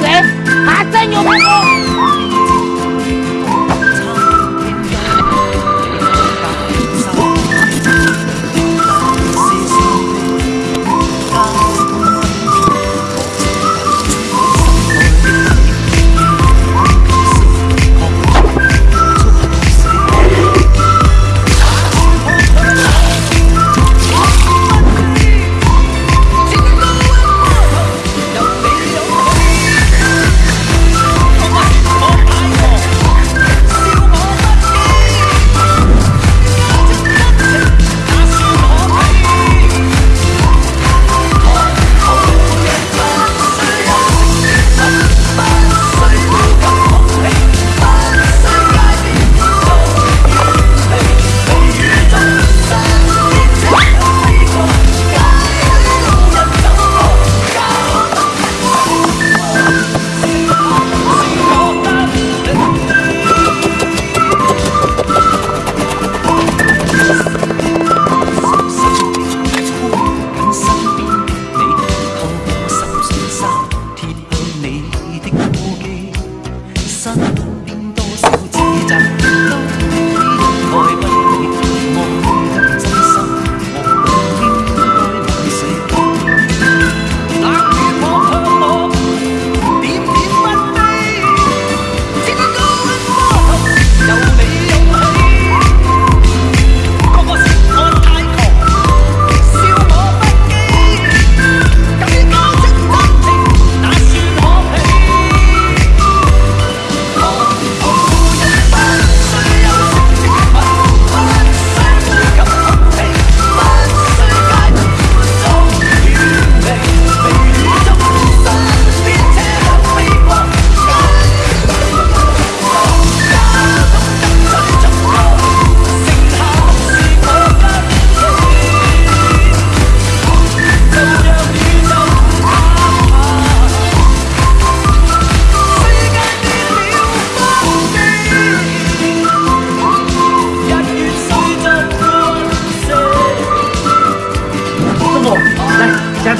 谁，还真有办法。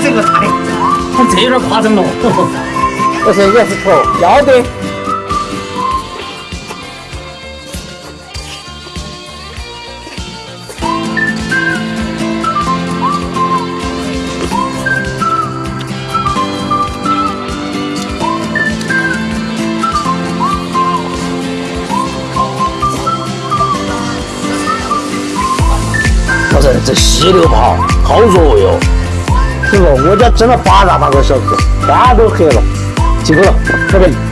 这个大的，这有点夸张了。不是也是错，要得。老陈，这溪流跑好作为师傅，我家挣了八大把个小时，天都黑了，辛苦了，拜拜。